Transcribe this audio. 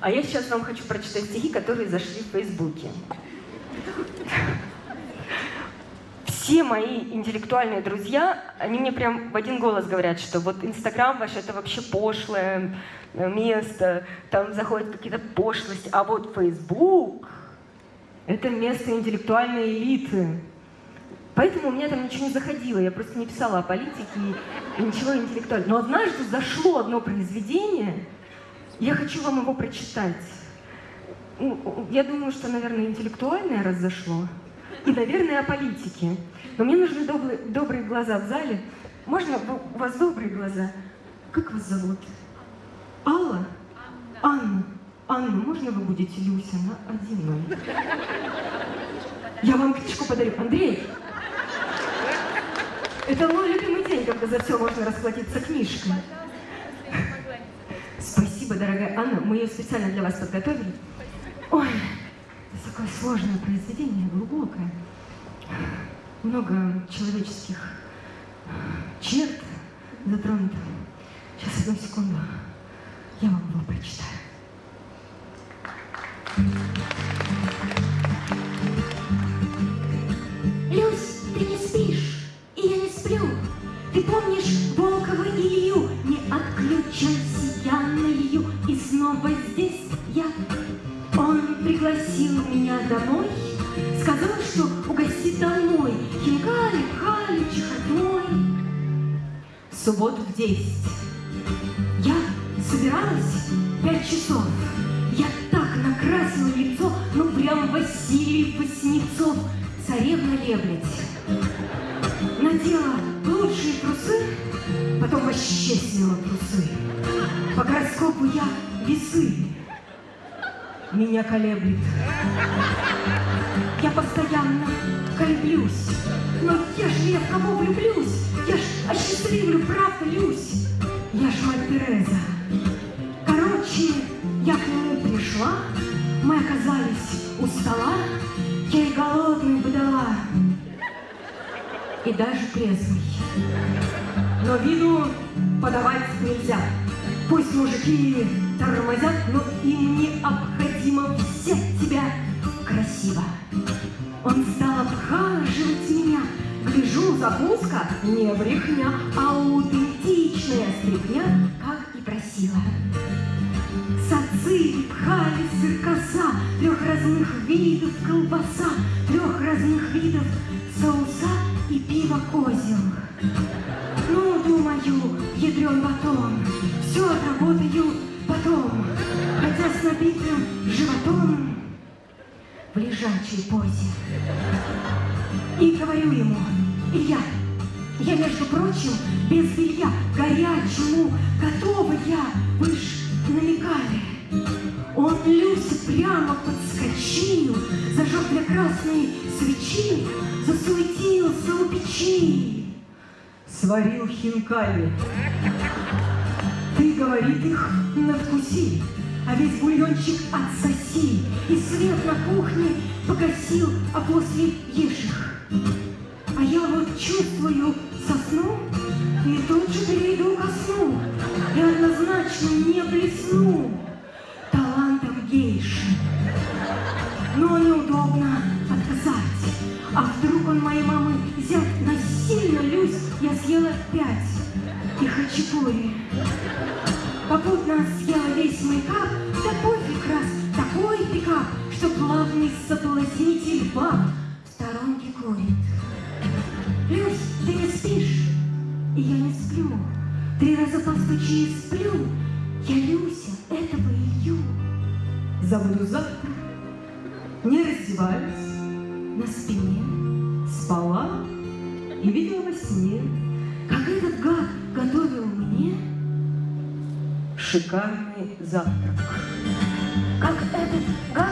А я сейчас вам хочу прочитать стихи, которые зашли в Фейсбуке. Все мои интеллектуальные друзья, они мне прям в один голос говорят, что вот Инстаграм ваш это вообще пошлое место, там заходят какие-то пошлости, а вот Фейсбук это место интеллектуальной элиты. Поэтому у меня там ничего не заходило, я просто не писала о политике и ничего интеллектуального. Но однажды зашло одно произведение, я хочу вам его прочитать. Я думаю, что, наверное, интеллектуальное раз зашло. И, наверное, о политике. Но мне нужны добрые, добрые глаза в зале. Можно? У вас добрые глаза? Как вас зовут? Алла? Анна. Анна, можно вы будете Люся на один? Я вам книжку подарю. Андрей, это мой любимый день, когда за все можно расплатиться книжкой. Спасибо, дорогая Анна. Мы ее специально для вас подготовили. Ой, такое сложное произведение, глубокое. Много человеческих черт затронуто. Сейчас, одну секунду. Я вам его прочитаю. Снова здесь я. Он пригласил меня домой, сказал, что угостит домой. Хинкали, пхали, чехотной. В субботу в десять я собиралась пять часов. Я так накрасила лицо, ну прям Василий Васнецов, царевна леблядь. Надела лучшие трусы, потом вообще сняла трусы. По гороскопу я весы, меня колеблет. Я постоянно колеблюсь, но я же я в кого влюблюсь? Я ж осчастливлю, правда? Я ж мать Тереза. Короче, я к нему пришла, мы оказались у стола, я и голодную подала, и даже трезвый. Но виду подавать нельзя. Пусть мужики тормозят, но им необходимо взять тебя красиво. Он стал обхаживать меня, гляжу, закуска не брехня, а аутентичная стрипня, как и просила. Сацы пхали сыркоса, трех разных видов колбаса, трех разных видов соуса и пиво козел. Ну, думаю, лежачей позе. И говорю ему, Илья, я, между прочим, без белья, горячему, готова я, вы ж намекали. Он Люся прямо подскочил, зажег для красной свечи, засуетился у печи. Сварил хинкали. Ты, говорит, их надкуси, а весь бульончик отсоси, и свет на кухне погасил, а после ешь. А я вот чувствую сосну, и тут же перейду ко сну, и однозначно не блесну талантом гейши. Но неудобно отказать. А вдруг он моей мамы взять насильно, Люсь, я съела пять и хачапури. Попутно съела весь мейкап, да пофиг раз, такой пикап, что главный соблазнитель баб в сторонке курит. Люсь, ты не спишь, и я не сплю. Три раза постучи и сплю. Я Люся, этого Илью. Забуду завтра, не раздеваясь, На спине, спала и видела во сне шикарный завтрак. как этот гад